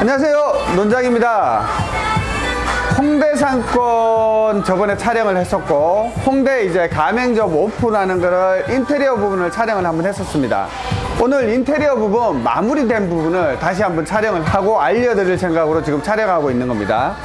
안녕하세요. 논장입니다. 홍대 상권 저번에 촬영을 했었고 홍대 이제 가맹점 오픈하는 거를 인테리어 부분을 촬영을 한번 했었습니다 오늘 인테리어 부분 마무리된 부분을 다시 한번 촬영을 하고 알려드릴 생각으로 지금 촬영하고 있는 겁니다.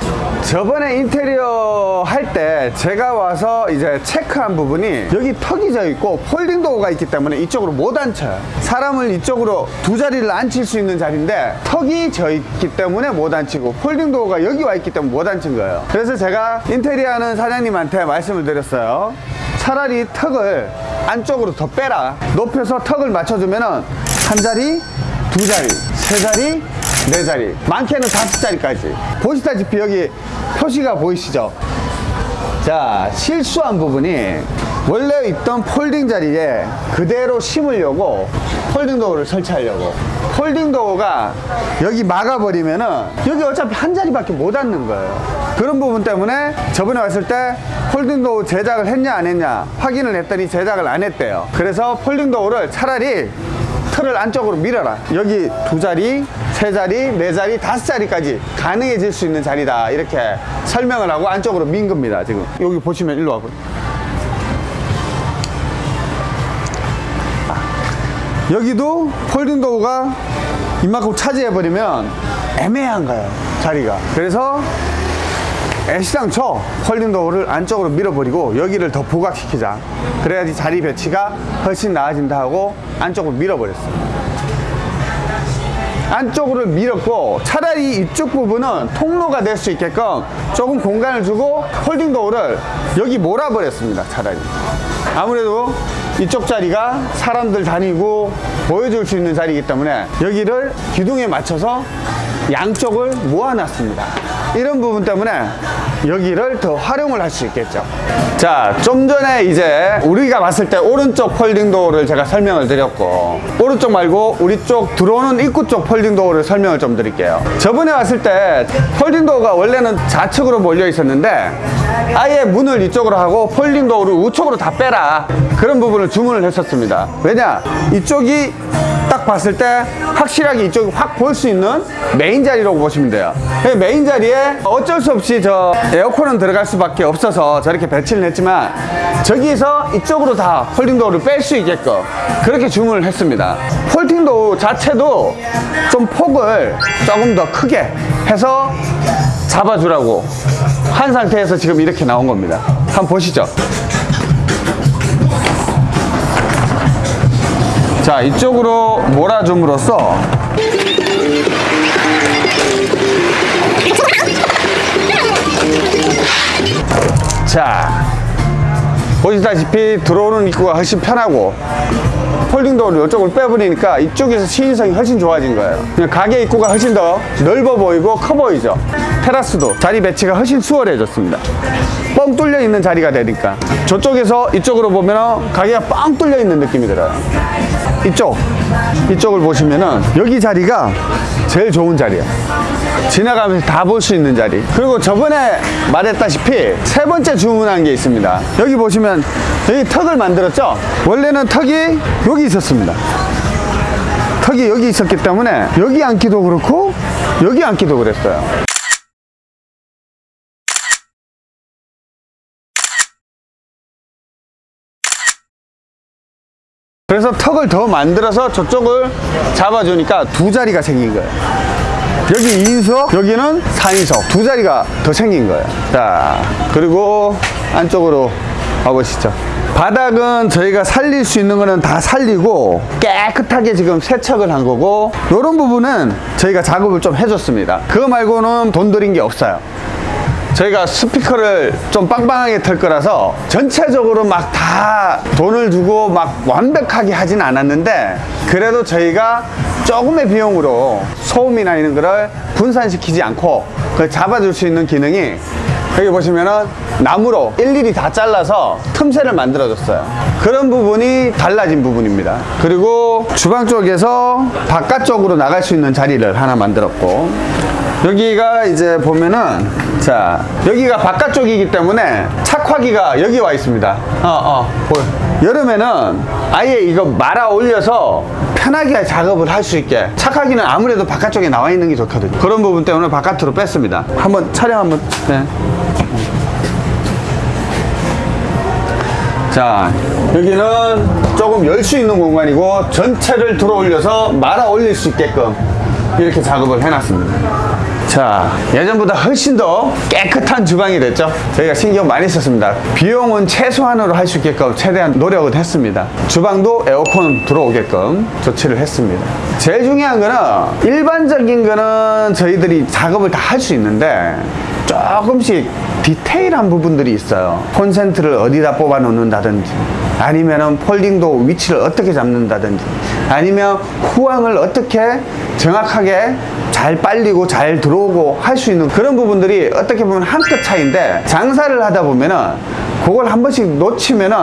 저번에 인테리어 할 때 제가 와서 이제 체크한 부분이 여기 턱이 져 있고 folding door가 있기 때문에 이쪽으로 못 앉혀요. 사람을 이쪽으로 두 자리를 앉힐 수 있는 자리인데 턱이 져 있기 때문에 못 앉히고 folding door가 여기 와 있기 때문에 못 앉힌 거예요. 그래서 제가 인테리어 하는 사장님한테 말씀을 드렸어요 차라리 턱을 안쪽으로 더 빼라. 높여서 턱을 맞춰주면은 한 자리 두 자리 세 자리 네 자리. 많게는 다섯 자리까지. 보시다시피 여기 표시가 보이시죠? 자 실수한 부분이 원래 있던 folding 자리에 그대로 심으려고 folding door를 설치하려고. folding door가 여기 막아버리면은 여기 어차피 한 자리밖에 못 앉는 거예요. 그런 부분 때문에 저번에 왔을 때 folding door 제작을 했냐 안 했냐 확인을 했더니 제작을 안 했대요. 그래서 folding door를 차라리 틀을 안쪽으로 밀어라. 여기 두 자리 세 자리 네 자리 다섯 자리까지 가능해질 수 있는 자리다. 이렇게 설명을 하고 안쪽으로 민 겁니다 지금. 여기 보시면 일로 와봐요 여기도 folding door가 이만큼 차지해버리면 애매한 거예요 자리가. 그래서 애시당초 folding door를 안쪽으로 밀어버리고 여기를 더 부각시키자. 그래야지 자리 배치가 훨씬 나아진다 하고 안쪽으로 밀어버렸어요 안쪽으로 밀었고 차라리 이쪽 부분은 통로가 될 수 있게끔 조금 공간을 주고 folding door를 여기 몰아버렸습니다 차라리. 아무래도 이쪽 자리가 사람들 다니고 보여줄 수 있는 자리이기 때문에 여기를 기둥에 맞춰서 양쪽을 모아놨습니다. 이런 부분 때문에 여기를 더 활용을 할 수 있겠죠. 자 좀 전에 이제 우리가 봤을 때 오른쪽 folding door를 제가 설명을 드렸고 오른쪽 말고 우리 쪽 들어오는 입구 쪽 folding door를 설명을 좀 드릴게요. 저번에 왔을 때 folding door가 원래는 좌측으로 몰려 있었는데 아예 문을 이쪽으로 하고 folding door를 우측으로 다 빼라 그런 부분을 주문을 했었습니다. 왜냐 이쪽이 딱 봤을 때 확실하게 이쪽이 확 볼 수 있는 메인 자리라고 보시면 돼요. 메인 자리에 어쩔 수 없이 저 에어컨은 들어갈 수밖에 없어서 저렇게 배치를 했지만 저기서 이쪽으로 다 folding door를 뺄 수 있게끔 그렇게 주문을 했습니다. folding door 자체도 좀 폭을 조금 더 크게 해서 잡아주라고 한 상태에서 지금 이렇게 나온 겁니다. 한번 보시죠 자 이쪽으로 몰아줌으로써. 자 보시다시피 들어오는 입구가 훨씬 편하고 폴딩 도어를 이쪽을 빼버리니까 이쪽에서 시인성이 훨씬 좋아진 거예요. 그냥 가게 입구가 훨씬 더 넓어 보이고 커 보이죠? 테라스도 자리 배치가 훨씬 수월해졌습니다. 뻥 뚫려 있는 자리가 되니까. 저쪽에서 이쪽으로 보면 가게가 뻥 뚫려 있는 느낌이 들어요 이쪽 이쪽을 보시면은 여기 자리가 제일 좋은 자리야 지나가면서 다 볼 수 있는 자리. 그리고 저번에 말했다시피 세 번째 주문한 게 있습니다. 여기 보시면 여기 턱을 만들었죠? 원래는 턱이 여기 있었습니다. 턱이 여기 있었기 때문에 여기 앉기도 그렇고 여기 앉기도 그랬어요 그래서 턱을 더 만들어서 저쪽을 잡아주니까 두 자리가 생긴 거예요. 여기 2인석 여기는 4인석. 두 자리가 더 생긴 거예요. 자 그리고 안쪽으로 와보시죠. 바닥은 저희가 살릴 수 있는 거는 다 살리고 깨끗하게 지금 세척을 한 거고 이런 부분은 저희가 작업을 좀 해줬습니다. 그거 말고는 돈 들인 게 없어요 저희가 스피커를 좀 빵빵하게 털 거라서 전체적으로 막 다 돈을 주고 막 완벽하게 하진 않았는데 그래도 저희가 조금의 비용으로 소음이나 이런 거를 분산시키지 않고 그 잡아줄 수 있는 기능이 여기 보시면은 나무로 일일이 다 잘라서 틈새를 만들어 줬어요. 그런 부분이 달라진 부분입니다. 그리고 주방 쪽에서 바깥쪽으로 나갈 수 있는 자리를 하나 만들었고 여기가 이제 보면은 자 여기가 바깥쪽이기 때문에 착화기가 여기 와 있습니다. 어어 보여. 여름에는 아예 이거 말아 올려서 편하게 작업을 할 수 있게 착하기는 아무래도 바깥쪽에 나와 있는 게 좋거든요. 그런 부분 때문에 바깥으로 뺐습니다. 한번 촬영 한번 네. 자 여기는 조금 열 수 있는 공간이고 전체를 들어 올려서 말아 올릴 수 있게끔 이렇게 작업을 해놨습니다 자 예전보다 훨씬 더 깨끗한 주방이 됐죠. 저희가 신경 많이 썼습니다. 비용은 최소한으로 할 수 있게끔 최대한 노력을 했습니다. 주방도 에어컨 들어오게끔 조치를 했습니다. 제일 중요한 거는 일반적인 거는 저희들이 작업을 다 할 수 있는데 조금씩 디테일한 부분들이 있어요. 콘센트를 어디다 뽑아 놓는다든지 아니면은 폴딩도 위치를 어떻게 잡는다든지 아니면 후황을 어떻게 정확하게 잘 빨리고 잘 들어 오고 할 수 있는 그런 부분들이 어떻게 보면 한 끗 차이인데 장사를 하다 보면은 그걸 한 번씩 놓치면은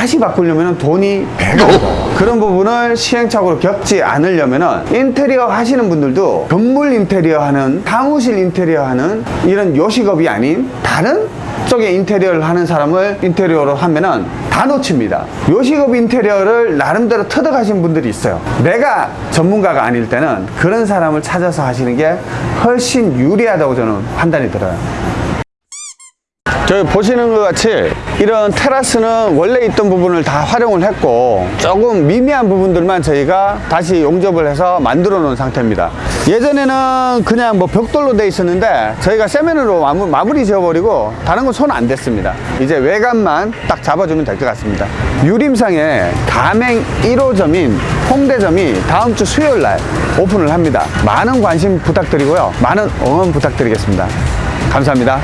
다시 바꾸려면 돈이 배가 들어요. 그런 부분을 시행착오로 겪지 않으려면 인테리어 하시는 분들도 건물 인테리어 하는 사무실 인테리어 하는 이런 요식업이 아닌 다른 쪽에 인테리어를 하는 사람을 인테리어로 하면은 다 놓칩니다. 요식업 인테리어를 나름대로 터득하신 분들이 있어요. 내가 전문가가 아닐 때는 그런 사람을 찾아서 하시는 게 훨씬 유리하다고 저는 판단이 들어요. 저기 보시는 것 같이 이런 테라스는 원래 있던 부분을 다 활용을 했고 조금 미미한 부분들만 저희가 다시 용접을 해서 만들어 놓은 상태입니다. 예전에는 그냥 뭐 벽돌로 돼 있었는데 저희가 세면으로 마무, 마무리 지어버리고 다른 건 손 안 댔습니다. 이제 외관만 딱 잡아주면 될 것 같습니다. 유림상에 가맹 1호점인 홍대점이 다음 주 수요일 날 오픈을 합니다. 많은 관심 부탁드리고요. 많은 응원 부탁드리겠습니다. 감사합니다